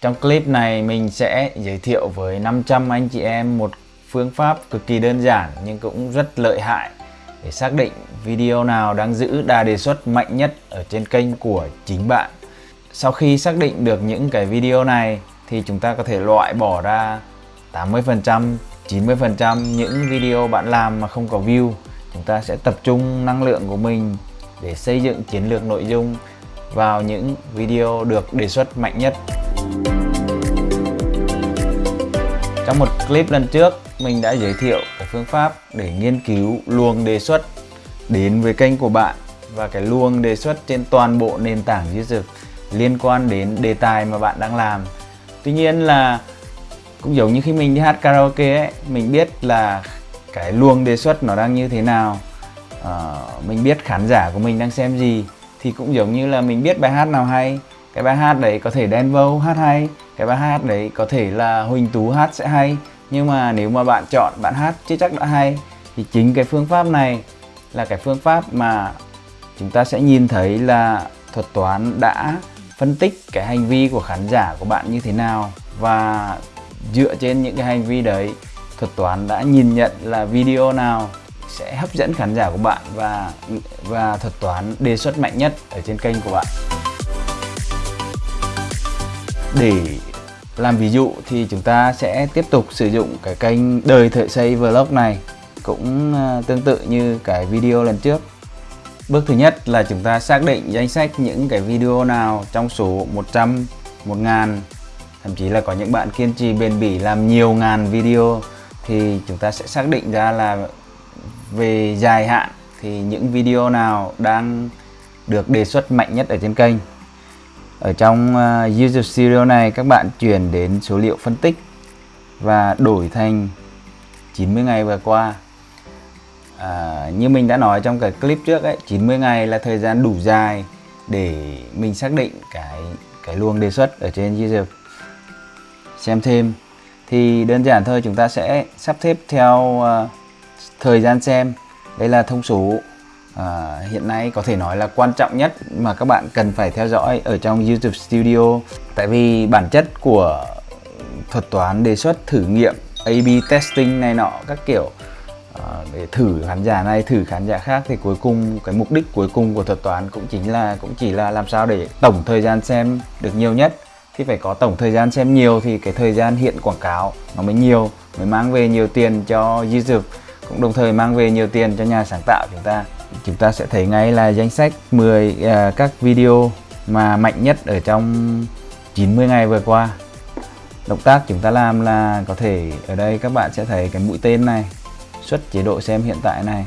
Trong clip này mình sẽ giới thiệu với 500 anh chị em một phương pháp cực kỳ đơn giản nhưng cũng rất lợi hại để xác định video nào đang giữ đà đề xuất mạnh nhất ở trên kênh của chính bạn. Sau khi xác định được những cái video này thì chúng ta có thể loại bỏ ra 80%, 90% những video bạn làm mà không có view. Chúng ta sẽ tập trung năng lượng của mình để xây dựng chiến lược nội dung vào những video được đề xuất mạnh nhất. Trong một clip lần trước, mình đã giới thiệu cái phương pháp để nghiên cứu luồng đề xuất đến với kênh của bạn và cái luồng đề xuất trên toàn bộ nền tảng YouTube liên quan đến đề tài mà bạn đang làm. Tuy nhiên là cũng giống như khi mình đi hát karaoke ấy, mình biết là cái luồng đề xuất nó đang như thế nào, à, mình biết khán giả của mình đang xem gì thì cũng giống như là mình biết bài hát nào hay cái bài hát đấy có thể đen vâu hát hay, cái bài hát đấy có thể là huỳnh tú hát sẽ hay. Nhưng mà nếu mà bạn chọn, bạn hát chưa chắc đã hay, thì chính cái phương pháp này là cái phương pháp mà chúng ta sẽ nhìn thấy là thuật toán đã phân tích cái hành vi của khán giả của bạn như thế nào. Và dựa trên những cái hành vi đấy, thuật toán đã nhìn nhận là video nào sẽ hấp dẫn khán giả của bạn và và thuật toán đề xuất mạnh nhất ở trên kênh của bạn để làm ví dụ thì chúng ta sẽ tiếp tục sử dụng cái kênh đời thợ xây vlog này cũng ờ, tương tự như cái video lần trước. Bước thứ nhất là chúng ta xác định danh sách những cái video nào trong số 100, 1000 Thậm chí là có những bạn kiên trì bền bỉ làm nhiều ngàn video Thì chúng ta sẽ xác định ra là về dài hạn thì những video nào đang được đề xuất mạnh nhất ở trên kênh ở trong ờ, uh, YouTube Studio này các bạn chuyển đến số liệu phân tích và đổi thành 90 ngày vừa qua. À, như mình đã nói trong cái clip trước ấy 90 ngày là thời gian đủ dài để mình xác định cái cái luồng đề xuất ở trên YouTube xem thêm. Thì đơn giản thôi chúng ta sẽ sắp xếp theo uh, thời gian xem. Đây là thông số à, hiện nay có thể nói là quan trọng nhất mà các bạn cần phải theo dõi ở trong YouTube Studio. Tại vì bản chất của thuật toán đề xuất thử nghiệm A-B testing này nọ các kiểu à, để thử khán giả này thử khán giả khác thì cuối cùng cái mục đích cuối cùng của thuật toán cũng chính là cũng chỉ là làm sao để tổng thời gian xem được nhiều nhất. Thì phải có tổng thời gian xem nhiều thì cái thời gian hiện quảng cáo nó mới nhiều mới mang về nhiều tiền cho YouTube cũng đồng thời mang về nhiều tiền cho nhà sáng tạo chúng ta chúng ta sẽ thấy ngay là danh sách 10 uh, à, các video mà mạnh nhất ở trong 90 ngày vừa qua. Động tác chúng ta làm là có thể ở đây các bạn sẽ thấy cái mũi tên này xuất chế độ xem hiện tại này.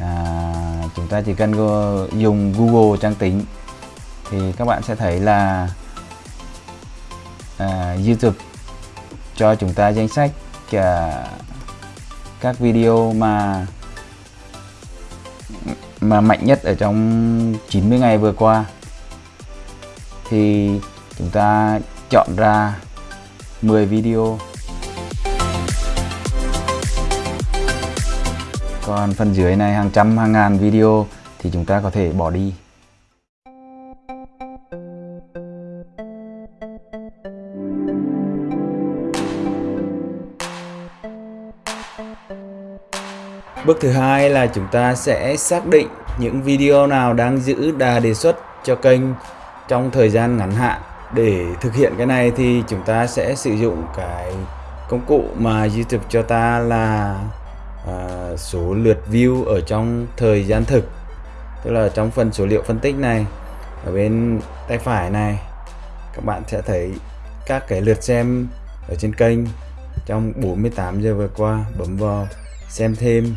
À, chúng ta chỉ cần dùng Google trang tính thì các bạn sẽ thấy là à, YouTube cho chúng ta danh sách à, các video mà mà mạnh nhất ở trong 90 ngày vừa qua. Thì chúng ta chọn ra 10 video. Còn phần dưới này hàng trăm, hàng ngàn video thì chúng ta có thể bỏ đi. Bước thứ hai là chúng ta sẽ xác định những video nào đang giữ đà đề xuất cho kênh trong thời gian ngắn hạn. Để thực hiện cái này thì chúng ta sẽ sử dụng cái công cụ mà YouTube cho ta là à, số lượt view ở trong thời gian thực. Tức là trong phần số liệu phân tích này ở bên tay phải này các bạn sẽ thấy các cái lượt xem ở trên kênh trong 48 giờ vừa qua bấm vào xem thêm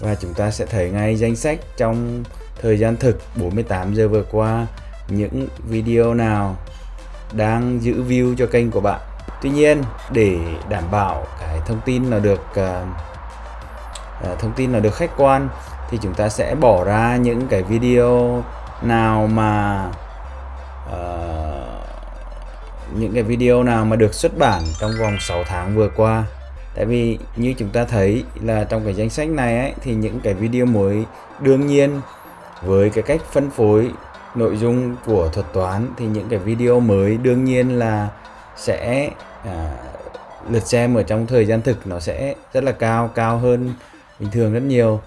và chúng ta sẽ thấy ngay danh sách trong thời gian thực 48 giờ vừa qua những video nào đang giữ view cho kênh của bạn. Tuy nhiên để đảm bảo cái thông tin là được uh, uh, thông tin là được khách quan thì chúng ta sẽ bỏ ra những cái video nào mà uh, những cái video nào mà được xuất bản trong vòng 6 tháng vừa qua tại vì như chúng ta thấy là trong cái danh sách này ấy, thì những cái video mới đương nhiên với cái cách phân phối nội dung của thuật toán thì những cái video mới đương nhiên là sẽ à, lượt xem ở trong thời gian thực nó sẽ rất là cao cao hơn bình thường rất nhiều.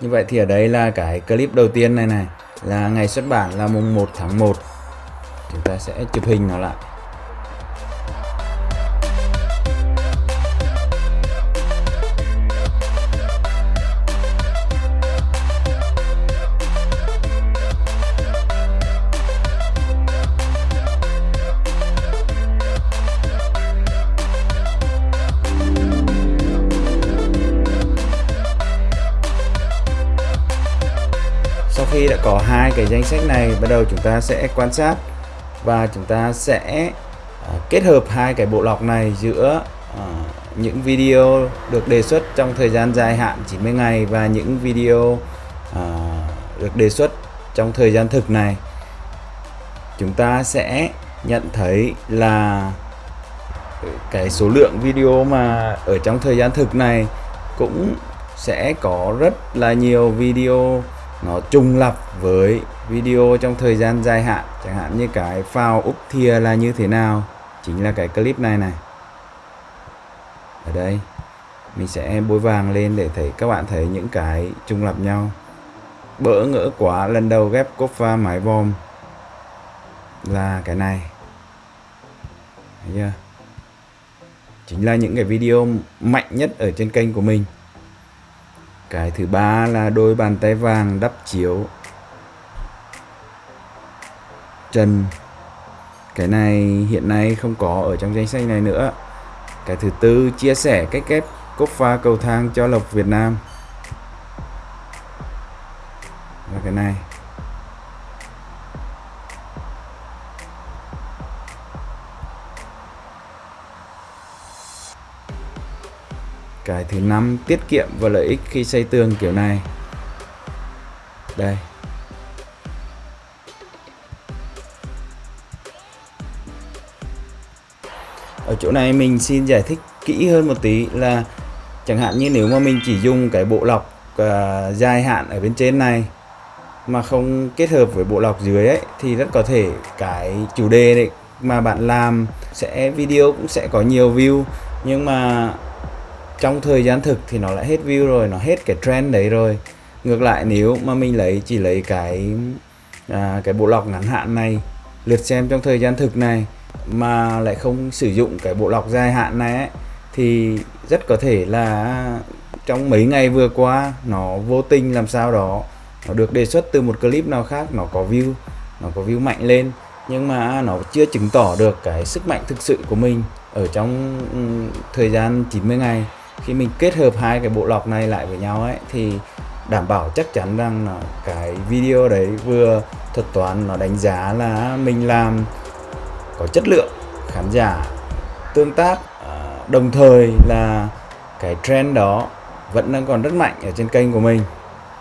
Như vậy thì ở đây là cái clip đầu tiên này này là ngày xuất bản là mùng 1 tháng 1 chúng ta sẽ chụp hình nó lại. Có hai cái danh sách này. Bắt đầu chúng ta sẽ quan sát và chúng ta sẽ ờ, kết hợp hai cái bộ lọc này giữa ờ, những video được đề xuất trong thời gian dài hạn 90 ngày và những video ờ, được đề xuất trong thời gian thực này. Chúng ta sẽ nhận thấy là cái số lượng video mà ở trong thời gian thực này cũng sẽ có rất là nhiều video nó trùng lập với video trong thời gian dài hạn. Chẳng hạn như cái phao úp thìa là như thế nào, chính là cái clip này này. Ở đây, mình sẽ bôi vàng lên để thấy các bạn thấy những cái trùng lập nhau. Bỡ ngỡ quá, lần đầu ghép cốt pha mái vòm là cái này. Thấy chưa? Chính là những cái video mạnh nhất ở trên kênh của mình cái thứ ba là đôi bàn tay vàng đắp chiếu. Trần cái này hiện nay không có ở trong danh sách này nữa. Cái thứ tư, chia sẻ cách ghép cốc pha cầu thang cho lộc Việt Nam. Cái thứ năm tiết kiệm và lợi ích khi xây tường kiểu này. Đây. Ở chỗ này mình xin giải thích kỹ hơn một tí là chẳng hạn như nếu mà mình chỉ dùng cái bộ lọc uh, dài hạn ở bên trên này mà không kết hợp với bộ lọc dưới ấy thì rất có thể cái chủ đề này mà bạn làm sẽ video cũng sẽ có nhiều view. Nhưng mà trong thời gian thực thì nó lại hết view rồi nó hết cái trend đấy rồi. Ngược lại nếu mà mình lấy chỉ lấy cái à, cái bộ lọc ngắn hạn này lượt xem trong thời gian thực này mà lại không sử dụng cái bộ lọc dài hạn này ấy, thì rất có thể là trong mấy ngày vừa qua nó vô tình làm sao đó nó được đề xuất từ một clip nào khác nó có view nó có view mạnh lên nhưng mà nó chưa chứng tỏ được cái sức mạnh thực sự của mình ở trong ừ, thời gian 90 ngày khi mình kết hợp hai cái bộ lọc này lại với nhau ấy, thì đảm bảo chắc chắn rằng là cái video đấy vừa thuật toán, nó đánh giá là mình làm có chất lượng, khán giả tương tác à, đồng thời là cái trend đó vẫn đang còn rất mạnh ở trên kênh của mình.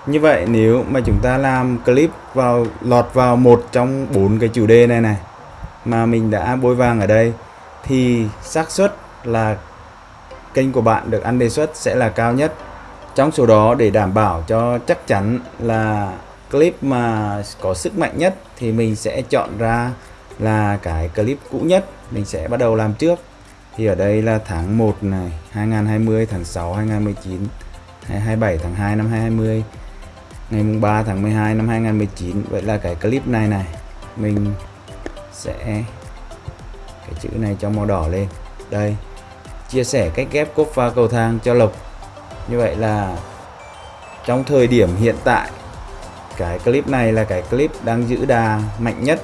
Như vậy nếu mà chúng ta làm clip vào, lọt vào một trong bốn cái chủ đề này này mà mình đã bôi vàng ở đây, thì xác suất là kênh của bạn được ăn đề xuất sẽ là cao nhất. Trong số đó, để đảm bảo cho chắc chắn là clip mà có sức mạnh nhất thì mình sẽ chọn ra là cái clip cũ nhất. Mình sẽ bắt đầu làm trước. Thì ở đây là tháng 1 này 2020 tháng 6 2019 27 tháng 2 năm 2020 ngày mùng 3 tháng 12 năm 2019 vậy là cái clip này này, mình sẽ cái chữ này cho màu đỏ lên. Đây chia sẻ cách ghép cốt pha cầu thang cho lộc. Như vậy là trong thời điểm hiện tại, cái clip này là cái clip đang giữ đà mạnh nhất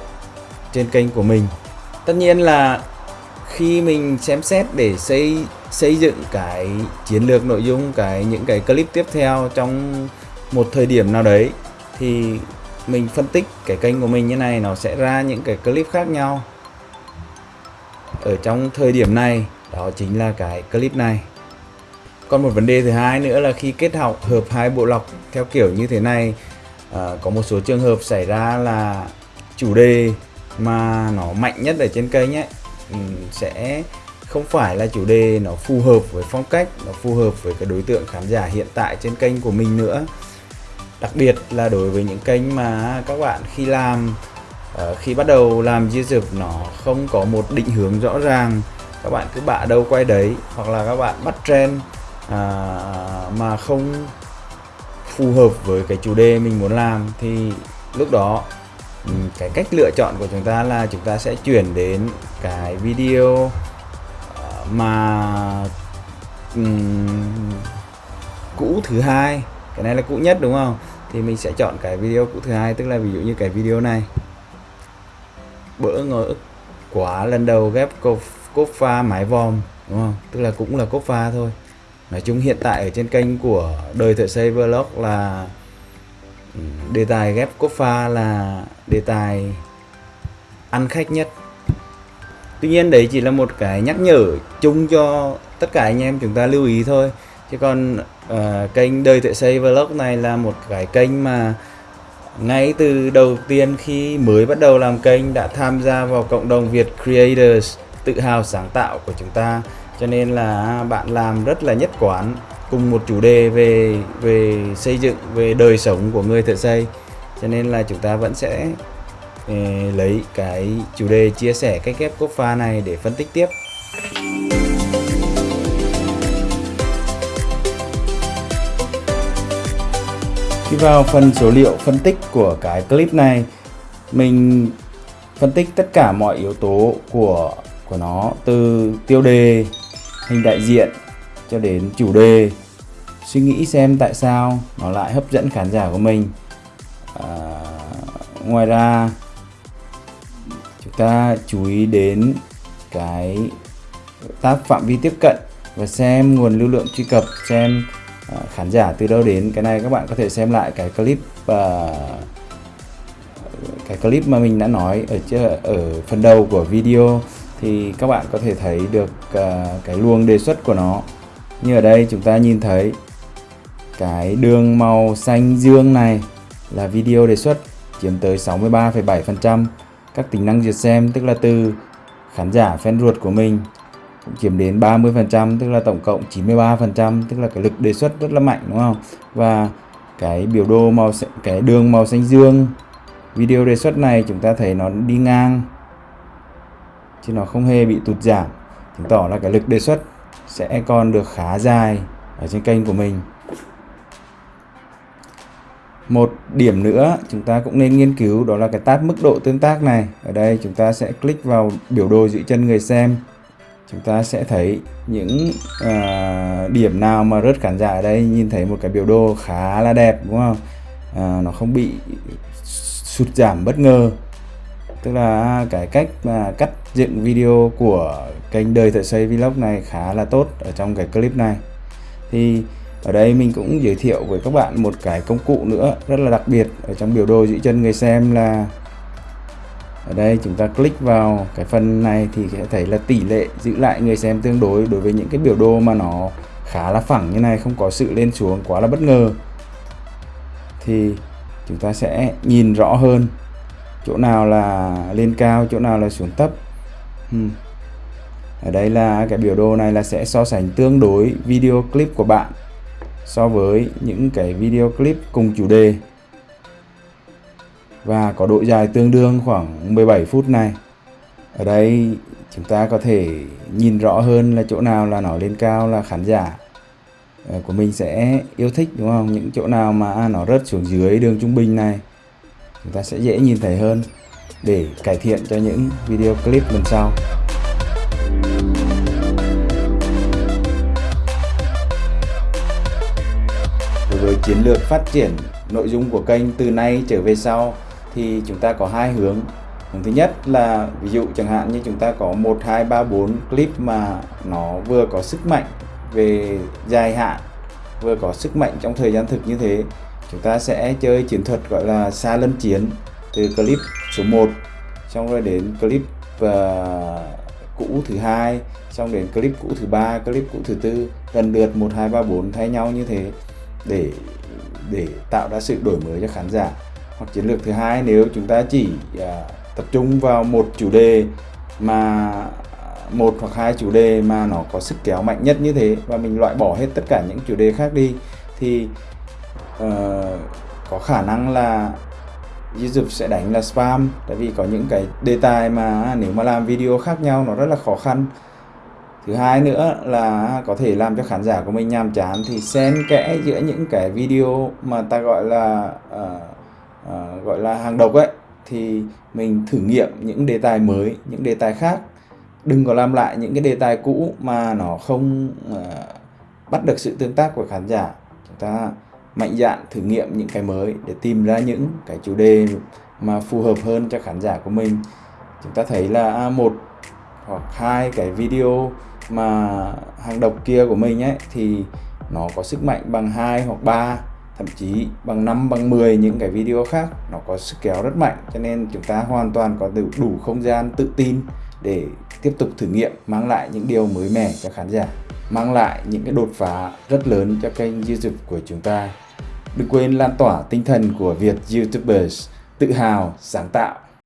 trên kênh của mình. Tất nhiên là khi mình xem xét để xây xây dựng cái chiến lược nội dung, cái những cái clip tiếp theo trong một thời điểm nào đấy, thì mình phân tích cái kênh của mình như này, nó sẽ ra những cái clip khác nhau. Ở trong thời điểm này đó chính là cái clip này. Còn một vấn đề thứ hai nữa là khi kết hợp hợp hai bộ lọc theo kiểu như thế này à, có một số trường hợp xảy ra là chủ đề mà nó mạnh nhất ở trên kênh ấy ừ, sẽ không phải là chủ đề nó phù hợp với phong cách nó phù hợp với cái đối tượng khán giả hiện tại trên kênh của mình nữa. Đặc biệt là đối với những kênh mà các bạn khi làm ờ, khi bắt đầu làm YouTube nó không có một định hướng rõ ràng các bạn cứ bạ đâu quay đấy hoặc là các bạn bắt trend à, mà không phù hợp với cái chủ đề mình muốn làm thì lúc đó ừ, cái cách lựa chọn của chúng ta là chúng ta sẽ chuyển đến cái video à, mà um, cũ thứ hai. Cái này là cũ nhất đúng không? Thì mình sẽ chọn cái video cũ thứ hai tức là ví dụ như cái video này. Bỡ ngỡ quá lần đầu ghép cột cốt pha mái vòm đúng không? Tức là cũng là cốt pha thôi. Nói chung hiện tại ở trên kênh của đời thợ xây vlog là ừ, đề tài ghép cốt pha là đề tài ăn khách nhất. Tuy nhiên đấy chỉ là một cái nhắc nhở chung cho tất cả anh em chúng ta lưu ý thôi. Chứ còn uh, kênh đời thợ xây vlog này là một cái kênh mà ngay từ đầu tiên khi mới bắt đầu làm kênh đã tham gia vào cộng đồng Việt Creators tự hào sáng tạo của chúng ta. Cho nên là bạn làm rất là nhất quán cùng một chủ đề về về xây dựng về đời sống của người thợ xây. Cho nên là chúng ta vẫn sẽ eh, lấy cái chủ đề chia sẻ cách ghép cốt pha này để phân tích tiếp. Khi vào phần số liệu phân tích của cái clip này mình phân tích tất cả mọi yếu tố của của nó từ tiêu đề hình đại diện cho đến chủ đề. Suy nghĩ xem tại sao nó lại hấp dẫn khán giả của mình. À, ngoài ra chúng ta chú ý đến cái tác phạm vi tiếp cận và xem nguồn lưu lượng truy cập xem à, khán giả từ đâu đến. Cái này các bạn có thể xem lại cái clip à, cái clip mà mình đã nói ở ở phần đầu của video thì các bạn có thể thấy được uh, cái luồng đề xuất của nó. Như ở đây chúng ta nhìn thấy cái đường màu xanh dương này là video đề xuất chiếm tới 63,7% các tính năng duyệt xem tức là từ khán giả fan ruột của mình cũng chiếm đến 30% tức là tổng cộng 93% tức là cái lực đề xuất rất là mạnh đúng không? Và cái biểu đồ màu cái đường màu xanh dương video đề xuất này chúng ta thấy nó đi ngang chứ nó không hề bị tụt giảm. Chứng tỏ là cái lực đề xuất sẽ còn được khá dài ở trên kênh của mình. Một điểm nữa chúng ta cũng nên nghiên cứu đó là cái tab mức độ tương tác này. Ở đây chúng ta sẽ click vào biểu đồ giữ chân người xem. Chúng ta sẽ thấy những uh, điểm nào mà rớt khán giả ở đây nhìn thấy một cái biểu đồ khá là đẹp đúng không? Uh, nó không bị sụt giảm bất ngờ tức là cái cách mà cắt dựng video của kênh đời thợ xây vlog này khá là tốt ở trong cái clip này. Thì ở đây mình cũng giới thiệu với các bạn một cái công cụ nữa rất là đặc biệt ở trong biểu đồ giữ chân người xem là ở đây chúng ta click vào cái phần này thì sẽ thấy là tỷ lệ giữ lại người xem tương đối đối với những cái biểu đồ mà nó khá là phẳng như này, không có sự lên xuống, quá là bất ngờ. Thì chúng ta sẽ nhìn rõ hơn chỗ nào là lên cao, chỗ nào là xuống thấp. Hmm. ở đây là cái biểu đồ này là sẽ so sánh tương đối video clip của bạn so với những cái video clip cùng chủ đề. Và có độ dài tương đương khoảng 17 phút này. Ở đây chúng ta có thể nhìn rõ hơn là chỗ nào là nó lên cao là khán giả ờ, của mình sẽ yêu thích, đúng không? Những chỗ nào mà à, nó rớt xuống dưới đường trung bình này chúng ta sẽ dễ nhìn thấy hơn để cải thiện cho những video clip lần sau. Đối với chiến lược phát triển nội dung của kênh từ nay trở về sau thì chúng ta có hai hướng. Hướng thứ nhất là ví dụ chẳng hạn như chúng ta có 1 2 3 4 clip mà nó vừa có sức mạnh về dài hạn, vừa có sức mạnh trong thời gian thực như thế chúng ta sẽ chơi chiến thuật gọi là xa lân chiến từ clip số 1 xong rồi đến clip uh, cũ thứ hai xong đến clip cũ thứ ba clip cũ thứ tư lần lượt 1 2 3 4 thay nhau như thế để để tạo ra sự đổi mới cho khán giả. Hoặc chiến lược thứ hai nếu chúng ta chỉ uh, tập trung vào một chủ đề mà một hoặc hai chủ đề mà nó có sức kéo mạnh nhất như thế và mình loại bỏ hết tất cả những chủ đề khác đi thì uh, có khả năng là YouTube sẽ đánh là spam tại vì có những cái đề tài mà nếu mà làm video khác nhau nó rất là khó khăn. Thứ hai nữa là có thể làm cho khán giả của mình nhàm chán thì xen kẽ giữa những cái video mà ta gọi là uh, uh, gọi là hàng độc ấy thì mình thử nghiệm những đề tài mới những đề tài khác. Đừng có làm lại những cái đề tài cũ mà nó không uh, bắt được sự tương tác của khán giả. Chúng ta mạnh dạn thử nghiệm những cái mới để tìm ra những cái chủ đề mà phù hợp hơn cho khán giả của mình. Chúng ta thấy là một hoặc hai cái video mà hàng độc kia của mình ấy thì nó có sức mạnh bằng 2 hoặc 3 thậm chí bằng 5 bằng 10 những cái video khác nó có sức kéo rất mạnh. Cho nên chúng ta hoàn toàn có đủ, đủ không gian tự tin để tiếp tục thử nghiệm mang lại những điều mới mẻ cho khán giả mang lại những cái đột phá rất lớn cho kênh YouTube của chúng ta. Đừng quên lan tỏa tinh thần của Việt YouTubers tự hào, sáng tạo.